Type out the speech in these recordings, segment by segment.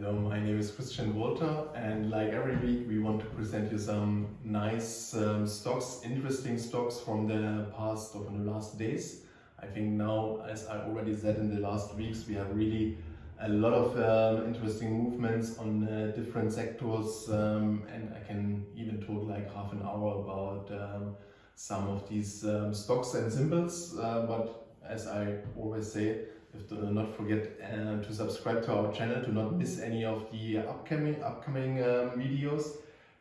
Hello, my name is Christian Walter and like every week we want to present you some nice um, stocks, interesting stocks from the past or from the last days. I think now, as I already said in the last weeks, we have really a lot of um, interesting movements on uh, different sectors um, and I can even talk like half an hour about um, some of these um, stocks and symbols, uh, but as I always say, do not forget uh, to subscribe to our channel to not miss any of the upcoming upcoming um, videos.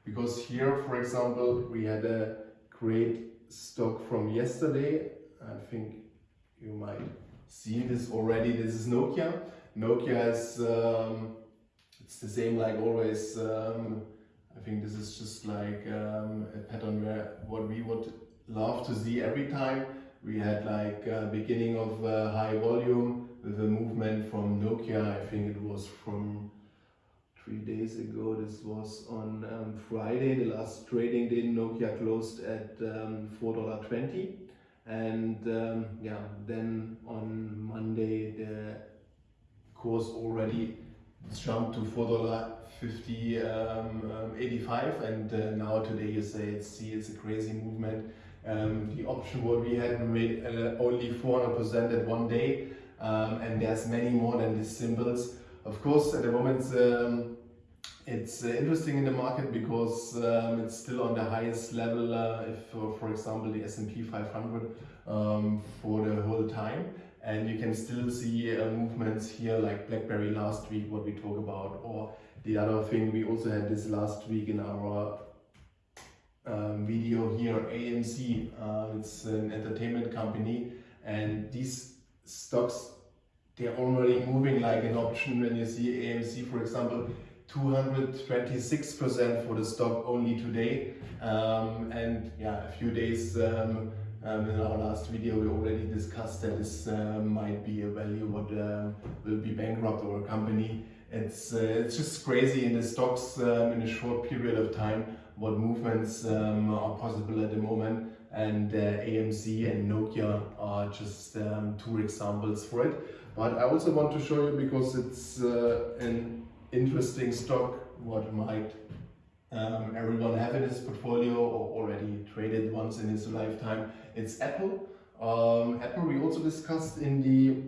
Because here for example we had a great stock from yesterday. I think you might see this already. This is Nokia. Nokia is um, it's the same like always um, I think this is just like um, a pattern where what we would love to see every time. We had like a beginning of uh, high volume Nokia. I think it was from three days ago. This was on um, Friday, the last trading day. Nokia closed at um, $4.20. And um, yeah, then on Monday, the course already jumped to $4.50, um, um, 85 and uh, now today you say it's, see it's a crazy movement um, the option what we had made uh, only 400% at one day um, and there's many more than these symbols. Of course, at the moment um, it's uh, interesting in the market because um, it's still on the highest level uh, if, for, for example, the S&P 500 um, for the whole time. And you can still see uh, movements here like BlackBerry last week, what we talk about, or the other thing we also had this last week in our um, video here, AMC. Uh, it's an entertainment company and these stocks, they're already moving like an option. When you see AMC, for example, 226% for the stock only today. Um, and yeah, a few days um, um, in our last video, we already discussed that this uh, might be a value what uh, will be bankrupt or a company. It's, uh, it's just crazy in the stocks um, in a short period of time what movements um, are possible at the moment and uh, AMC and Nokia are just um, two examples for it. But I also want to show you because it's uh, an interesting stock what might um, everyone have in his portfolio or already traded once in his lifetime. It's Apple. Um, Apple we also discussed in the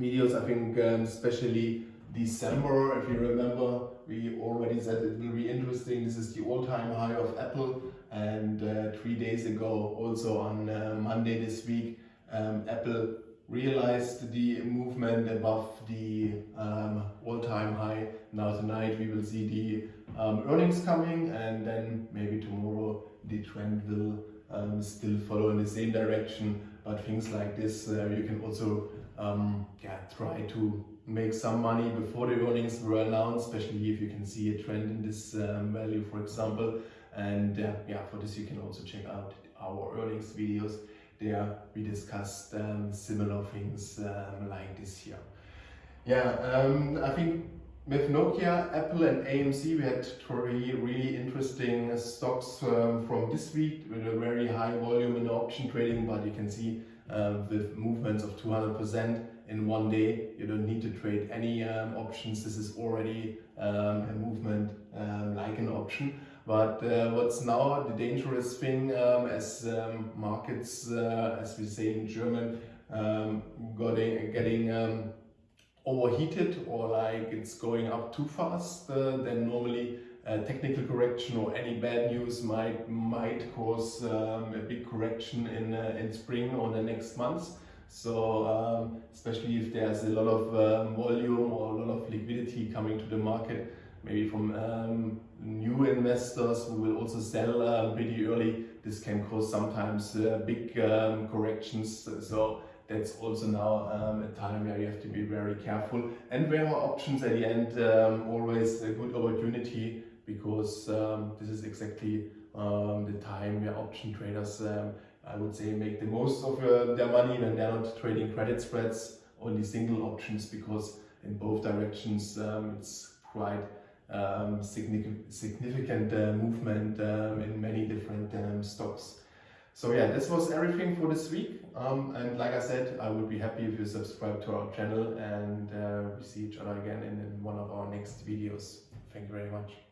videos, I think um, especially December, if you remember, we already said it will be interesting. This is the all-time high of Apple and uh, three days ago, also on uh, Monday this week, um, Apple realized the movement above the um, all-time high. Now tonight we will see the um, earnings coming and then maybe tomorrow the trend will um, still follow in the same direction. But things like this, uh, you can also um, yeah, try to make some money before the earnings were announced, especially if you can see a trend in this um, value, for example. And uh, yeah, for this you can also check out our earnings videos. There we discussed um, similar things um, like this here. Yeah, um, I think with Nokia, Apple and AMC we had three really interesting stocks um, from this week with a very high volume in option trading, but you can see uh, with movements of 200% in one day. You don't need to trade any um, options. This is already um, a movement um, like an option. But uh, what's now the dangerous thing um, as um, markets, uh, as we say in German, um, getting, getting overheated or like it's going up too fast, uh, then normally a technical correction or any bad news might might cause um, a big correction in uh, in spring or the next months. So um, especially if there's a lot of um, volume or a lot of liquidity coming to the market, maybe from um, new investors who will also sell uh, pretty early, this can cause sometimes uh, big um, corrections. So that's also now um, a time where you have to be very careful. And where are options at the end um, always a good opportunity because um, this is exactly um, the time where option traders um, I would say make the most of uh, their money when they're not trading credit spreads, only single options because in both directions um, it's quite um, significant, uh, movement um, in many different um, stocks. So yeah, this was everything for this week. Um, and like I said, I would be happy if you subscribe to our channel and uh, we see each other again in, in one of our next videos. Thank you very much.